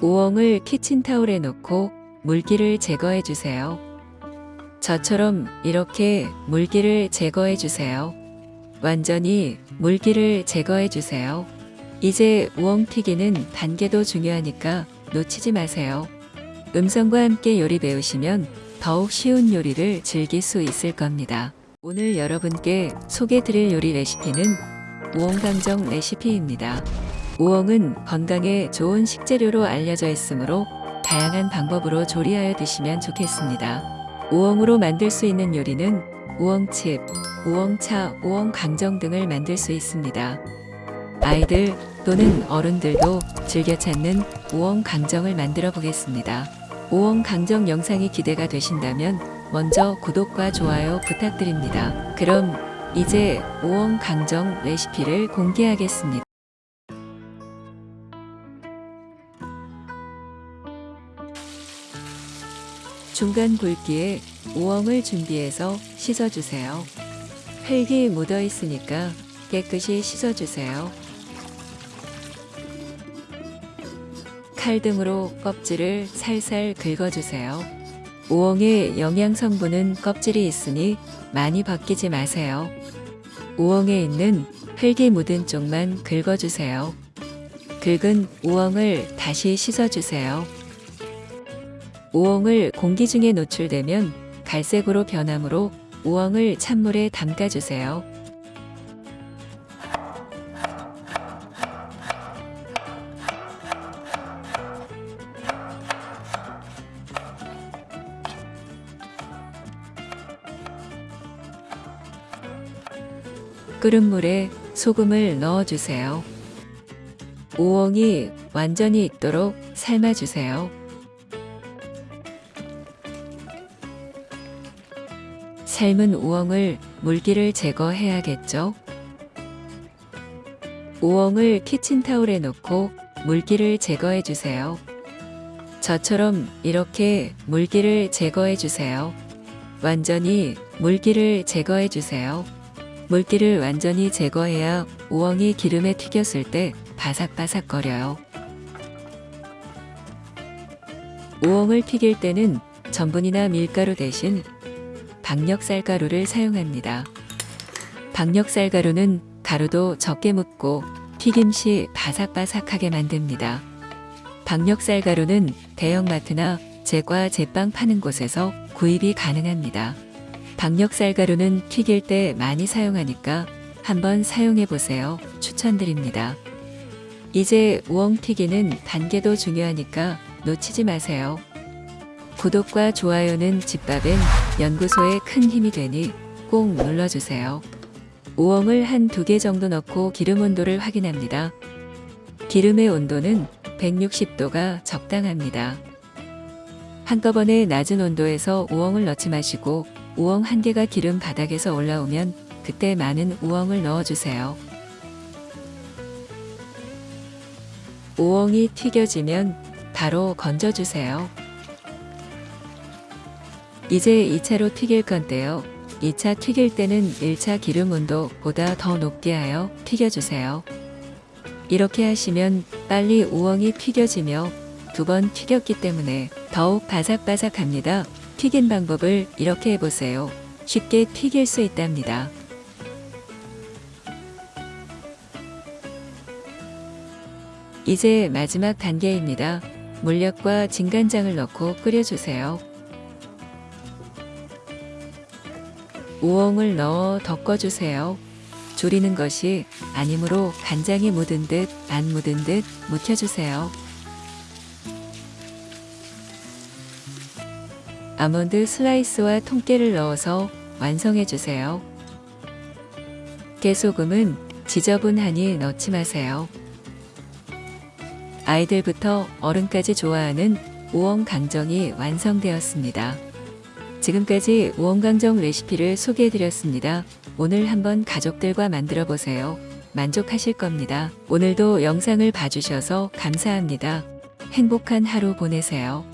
우엉을 키친타올에 넣고 물기를 제거해 주세요. 저처럼 이렇게 물기를 제거해 주세요. 완전히 물기를 제거해 주세요. 이제 우엉 튀기는 단계도 중요하니까 놓치지 마세요. 음성과 함께 요리 배우시면 더욱 쉬운 요리를 즐길 수 있을 겁니다. 오늘 여러분께 소개 드릴 요리 레시피는 우엉강정 레시피입니다. 우엉은 건강에 좋은 식재료로 알려져 있으므로 다양한 방법으로 조리하여 드시면 좋겠습니다. 우엉으로 만들 수 있는 요리는 우엉칩, 우엉차, 우엉강정 등을 만들 수 있습니다. 아이들 또는 어른들도 즐겨 찾는 우엉강정을 만들어 보겠습니다. 우엉강정 영상이 기대가 되신다면 먼저 구독과 좋아요 부탁드립니다. 그럼 이제 우엉강정 레시피를 공개하겠습니다. 중간 굵기에 우엉을 준비해서 씻어주세요. 흙이 묻어 있으니까 깨끗이 씻어주세요. 칼 등으로 껍질을 살살 긁어주세요. 우엉의 영양 성분은 껍질이 있으니 많이 벗기지 마세요. 우엉에 있는 흙이 묻은 쪽만 긁어주세요. 긁은 우엉을 다시 씻어주세요. 우엉을 공기 중에 노출되면 갈색으로 변하므로 우엉을 찬물에 담가주세요. 끓은 물에 소금을 넣어주세요. 우엉이 완전히 익도록 삶아주세요. 삶은 우엉을 물기를 제거해야겠죠. 우엉을 키친타올에 넣고 물기를 제거해 주세요. 저처럼 이렇게 물기를 제거해 주세요. 완전히 물기를 제거해 주세요. 물기를 완전히 제거해야 우엉이 기름에 튀겼을 때 바삭바삭거려요. 우엉을 튀길 때는 전분이나 밀가루 대신 박력쌀가루를 사용합니다. 박력쌀가루는 가루도 적게 묻고 튀김 시 바삭바삭하게 만듭니다. 박력쌀가루는 대형마트나 제과 제빵 파는 곳에서 구입이 가능합니다. 박력쌀가루는 튀길 때 많이 사용하니까 한번 사용해 보세요. 추천드립니다. 이제 우엉 튀기는 단계도 중요하니까 놓치지 마세요. 구독과 좋아요는 집밥엔 연구소에 큰 힘이 되니 꼭 눌러주세요. 우엉을 한 두 개 정도 넣고 기름 온도를 확인합니다. 기름의 온도는 160도가 적당합니다. 한꺼번에 낮은 온도에서 우엉을 넣지 마시고 우엉 한 개가 기름 바닥에서 올라오면 그때 많은 우엉을 넣어주세요. 우엉이 튀겨지면 바로 건져주세요. 이제 2차로 튀길 건데요. 2차 튀길 때는 1차 기름 온도보다 더 높게 하여 튀겨주세요. 이렇게 하시면 빨리 우엉이 튀겨지며 두 번 튀겼기 때문에 더욱 바삭바삭합니다. 튀긴 방법을 이렇게 해보세요. 쉽게 튀길 수 있답니다. 이제 마지막 단계입니다. 물엿과 진간장을 넣고 끓여주세요. 우엉을 넣어 덮어주세요. 졸이는 것이 아니므로 간장이 묻은 듯 안 묻은 듯 묻혀주세요. 아몬드 슬라이스와 통깨를 넣어서 완성해주세요. 깨소금은 지저분하니 넣지 마세요. 아이들부터 어른까지 좋아하는 우엉 강정이 완성되었습니다. 지금까지 우엉강정 레시피를 소개해드렸습니다. 오늘 한번 가족들과 만들어 보세요. 만족하실 겁니다. 오늘도 영상을 봐주셔서 감사합니다. 행복한 하루 보내세요.